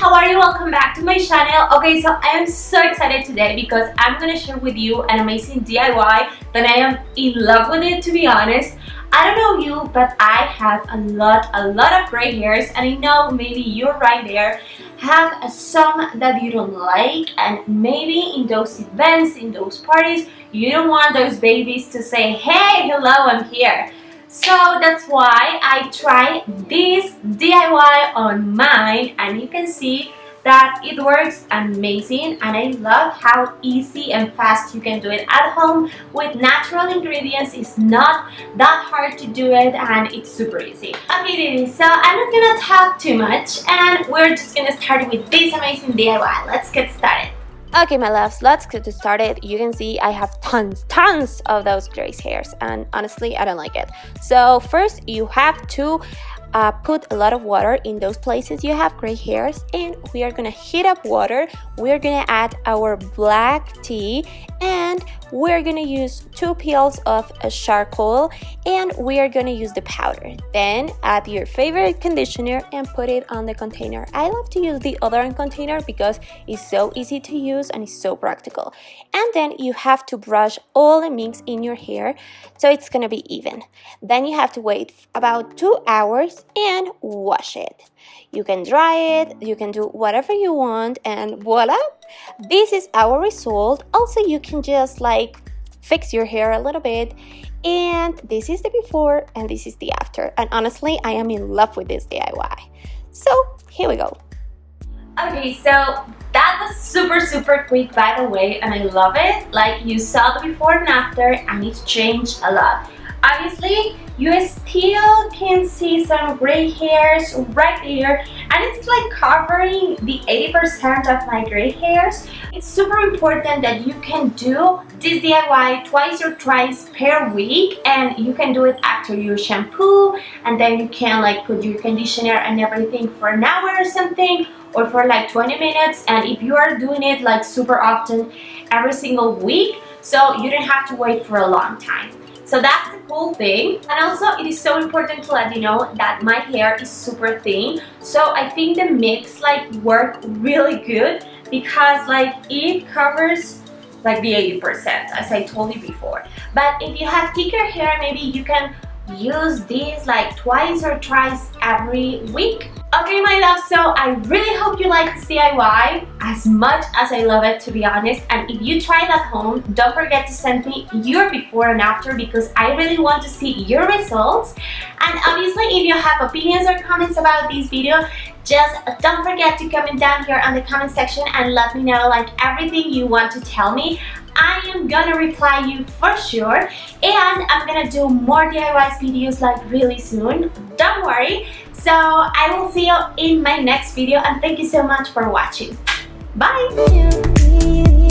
How are you? Welcome back to my channel. Okay, so I am so excited today because I'm gonna share with you an amazing DIY that I am in love with it to be honest. I don't know you, but I have a lot, a lot of gray hairs and I know maybe you're right there have some that you don't like and maybe in those events, in those parties, you don't want those babies to say, hey, hello, I'm here. So that's why I tried this DIY on mine and you can see that it works amazing and I love how easy and fast you can do it at home with natural ingredients. It's not that hard to do it and it's super easy. Okay so I'm not gonna talk too much and we're just gonna start with this amazing DIY let's get started Okay, my loves, let's get started. You can see I have tons, tons of those gray hairs, and honestly, I don't like it. So first, you have to uh, put a lot of water in those places. You have gray hairs and we are gonna heat up water. We're gonna add our black tea and we're gonna use two peels of charcoal and we are gonna use the powder. Then add your favorite conditioner and put it on the container. I love to use the other container because it's so easy to use and it's so practical. And then you have to brush all the mix in your hair so it's gonna be even. Then you have to wait about two hours and wash it. You can dry it you can do whatever you want and voila! This is our result. Also you can just like fix your hair a little bit. And this is the before and this is the after. And honestly i am in love with this diy so here we go. Okay so that was super super quick by the way and i love it. Like you saw the before and after and it's changed a lot obviously you still can see some gray hairs right there and it's like covering the 80% of my gray hairs. It's super important that you can do this DIY twice or thrice per week and you can do it after your shampoo and then you can like put your conditioner and everything for an hour or something or for like 20 minutes and if you are doing it like super often every single week so you don't have to wait for a long time. So that's the cool thing. And also it is so important to let you know that my hair is super thin. So I think the mix like worked really good because like it covers like the 80% as I told you before. But if you have thicker hair, maybe you can use this like twice or thrice every week Okay my love, so I really hope you like this DIY as much as I love it to be honest. And if you try it at home, don't forget to send me your before and after because I really want to see your results. And obviously if you have opinions or comments about this video just don't forget to comment down here on the comment section and let me know like everything you want to tell me. I am gonna reply you for sure and I'm gonna do more DIY videos like really soon. Don't worry so I will see you in my next video and thank you so much for watching. Bye